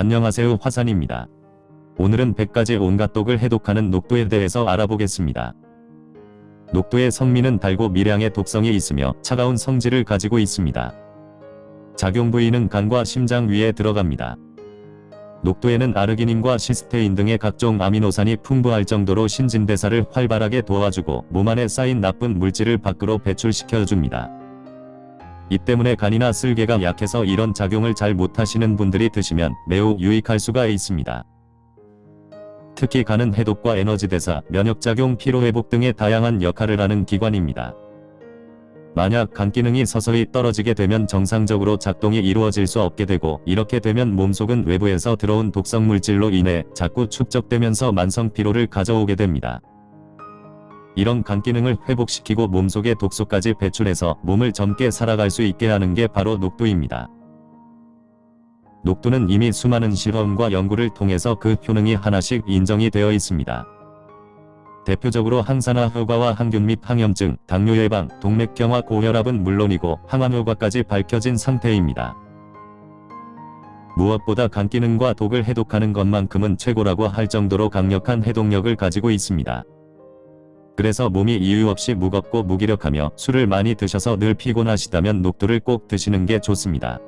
안녕하세요 화산입니다. 오늘은 100가지 온갖 독을 해독하는 녹두에 대해서 알아보겠습니다. 녹두의 성미는 달고 미량의 독성이 있으며 차가운 성질을 가지고 있습니다. 작용 부위는 간과 심장 위에 들어갑니다. 녹두에는 아르기닌과 시스테인 등의 각종 아미노산이 풍부할 정도로 신진대사를 활발하게 도와주고 몸 안에 쌓인 나쁜 물질을 밖으로 배출시켜줍니다. 이 때문에 간이나 쓸개가 약해서 이런 작용을 잘 못하시는 분들이 드시면 매우 유익할 수가 있습니다. 특히 간은 해독과 에너지 대사, 면역작용, 피로회복 등의 다양한 역할을 하는 기관입니다. 만약 간 기능이 서서히 떨어지게 되면 정상적으로 작동이 이루어질 수 없게 되고 이렇게 되면 몸속은 외부에서 들어온 독성 물질로 인해 자꾸 축적되면서 만성 피로를 가져오게 됩니다. 이런 간 기능을 회복시키고 몸속의 독소까지 배출해서 몸을 젊게 살아갈 수 있게 하는 게 바로 녹두입니다. 녹두는 이미 수많은 실험과 연구를 통해서 그 효능이 하나씩 인정이 되어 있습니다. 대표적으로 항산화 효과와 항균 및 항염증, 당뇨 예방, 동맥경화 고혈압은 물론이고 항암 효과까지 밝혀진 상태입니다. 무엇보다 간 기능과 독을 해독하는 것만큼은 최고라고 할 정도로 강력한 해독력을 가지고 있습니다. 그래서 몸이 이유 없이 무겁고 무기력하며 술을 많이 드셔서 늘 피곤하시다면 녹두를 꼭 드시는 게 좋습니다.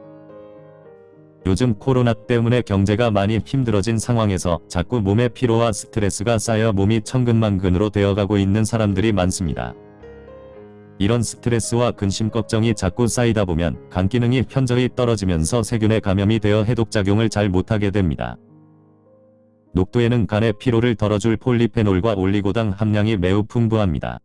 요즘 코로나 때문에 경제가 많이 힘들어진 상황에서 자꾸 몸에 피로와 스트레스가 쌓여 몸이 천근만근으로 되어가고 있는 사람들이 많습니다. 이런 스트레스와 근심 걱정이 자꾸 쌓이다 보면 간 기능이 현저히 떨어지면서 세균에 감염이 되어 해독작용을 잘 못하게 됩니다. 녹두에는 간의 피로를 덜어줄 폴리페놀과 올리고당 함량이 매우 풍부합니다.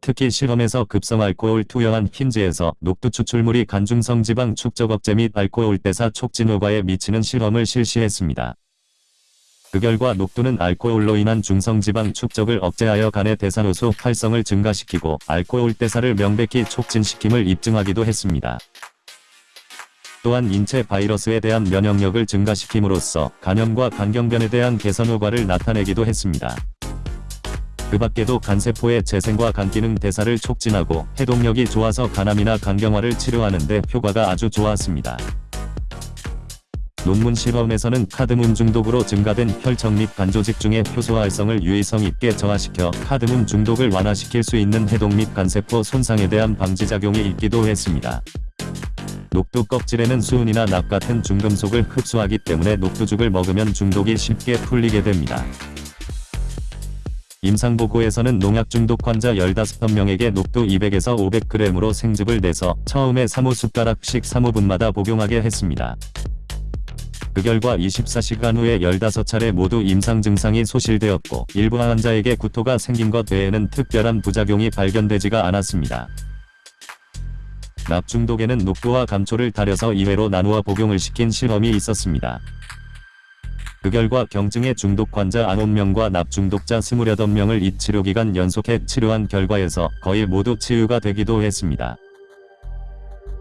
특히 실험에서 급성 알코올 투여한 흰쥐에서 녹두 추출물이 간중성 지방 축적 억제 및 알코올 대사 촉진 효과에 미치는 실험을 실시했습니다. 그 결과 녹두는 알코올로 인한 중성 지방 축적을 억제하여 간의 대사효소 활성을 증가시키고 알코올 대사를 명백히 촉진시킴을 입증하기도 했습니다. 또한 인체 바이러스에 대한 면역력을 증가시킴으로써 간염과 간경변에 대한 개선 효과를 나타내기도 했습니다. 그 밖에도 간세포의 재생과 간기능 대사를 촉진하고 해독력이 좋아서 간암이나 간경화를 치료하는 데 효과가 아주 좋았습니다. 논문 실험에서는 카드뮴 중독으로 증가된 혈청 및 간조직 중의 효소 활성을 유의성 있게 저하시켜 카드뮴 중독을 완화시킬 수 있는 해독 및 간세포 손상에 대한 방지작용이 있기도 했습니다. 녹두 껍질에는 수은이나 납 같은 중금속을 흡수하기 때문에 녹두죽을 먹으면 중독이 쉽게 풀리게 됩니다. 임상보고에서는 농약 중독 환자 15명에게 녹두 200에서 500g으로 생즙을 내서 처음에 3호숟가락씩 3호분마다 복용하게 했습니다. 그 결과 24시간 후에 15차례 모두 임상 증상이 소실되었고 일부 환자에게 구토가 생긴 것 외에는 특별한 부작용이 발견되지가 않았습니다. 납 중독에는 녹두와 감초를 달여서 2회로 나누어 복용을 시킨 실험이 있었습니다. 그 결과 경증의 중독 환자 9명과 납 중독자 28명을 이 치료기간 연속해 치료한 결과에서 거의 모두 치유가 되기도 했습니다.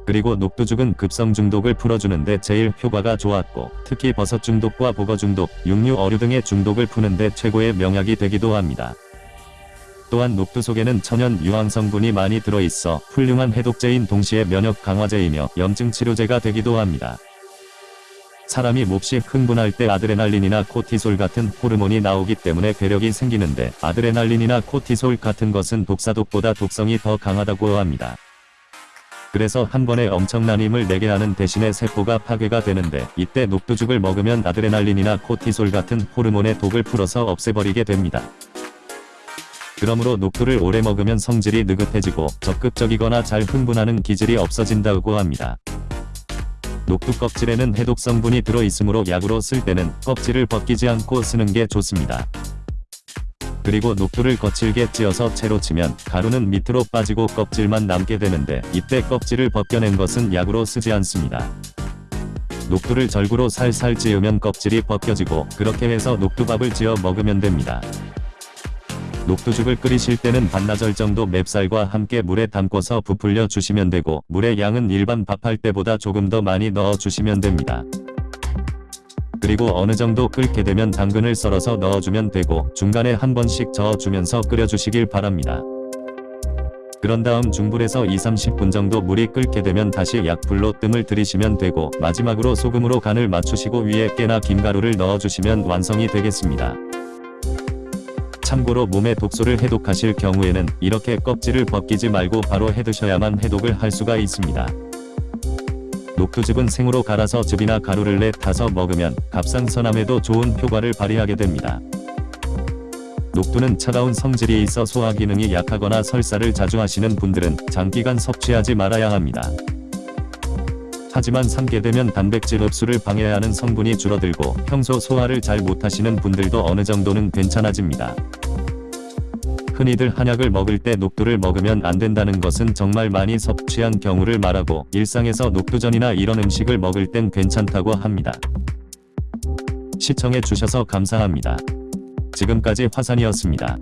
그리고 녹두죽은 급성 중독을 풀어주는데 제일 효과가 좋았고 특히 버섯 중독과 보거 중독, 육류 어류 등의 중독을 푸는데 최고의 명약이 되기도 합니다. 또한 녹두 속에는 천연 유황 성분이 많이 들어있어 훌륭한 해독제인 동시에 면역 강화제이며 염증 치료제가 되기도 합니다. 사람이 몹시 흥분할 때 아드레날린이나 코티솔 같은 호르몬이 나오기 때문에 괴력이 생기는데 아드레날린이나 코티솔 같은 것은 독사독보다 독성이 더 강하다고 합니다. 그래서 한 번에 엄청난 힘을 내게 하는 대신에 세포가 파괴가 되는데 이때 녹두죽을 먹으면 아드레날린이나 코티솔 같은 호르몬의 독을 풀어서 없애버리게 됩니다. 그러므로 녹두를 오래 먹으면 성질이 느긋해지고 적극적이거나 잘 흥분하는 기질이 없어진다고 합니다. 녹두 껍질에는 해독 성분이 들어있으므로 약으로 쓸 때는 껍질을 벗기지 않고 쓰는 게 좋습니다. 그리고 녹두를 거칠게 찧어서 채로 치면 가루는 밑으로 빠지고 껍질만 남게 되는데 이때 껍질을 벗겨낸 것은 약으로 쓰지 않습니다. 녹두를 절구로 살살 찧으면 껍질이 벗겨지고 그렇게 해서 녹두밥을 지어 먹으면 됩니다. 녹두죽을 끓이실 때는 반나절 정도 맵쌀과 함께 물에 담궈서 부풀려 주시면 되고 물의 양은 일반 밥할 때보다 조금 더 많이 넣어 주시면 됩니다. 그리고 어느 정도 끓게 되면 당근을 썰어서 넣어주면 되고 중간에 한 번씩 저어주면서 끓여주시길 바랍니다. 그런 다음 중불에서 2-30분 정도 물이 끓게 되면 다시 약불로 뜸을 들이시면 되고 마지막으로 소금으로 간을 맞추시고 위에 깨나 김가루를 넣어주시면 완성이 되겠습니다. 참고로 몸에 독소를 해독하실 경우에는 이렇게 껍질을 벗기지 말고 바로 해드셔야만 해독을 할 수가 있습니다. 녹두즙은 생으로 갈아서 즙이나 가루를 내 타서 먹으면 갑상선암에도 좋은 효과를 발휘하게 됩니다. 녹두는 차가운 성질이 있어 소화 기능이 약하거나 설사를 자주 하시는 분들은 장기간 섭취하지 말아야 합니다. 하지만 삼게 되면 단백질 흡수를 방해하는 성분이 줄어들고 평소 소화를 잘 못하시는 분들도 어느 정도는 괜찮아집니다. 흔히들 한약을 먹을 때 녹두를 먹으면 안 된다는 것은 정말 많이 섭취한 경우를 말하고 일상에서 녹두전이나 이런 음식을 먹을 땐 괜찮다고 합니다. 시청해 주셔서 감사합니다. 지금까지 화산이었습니다.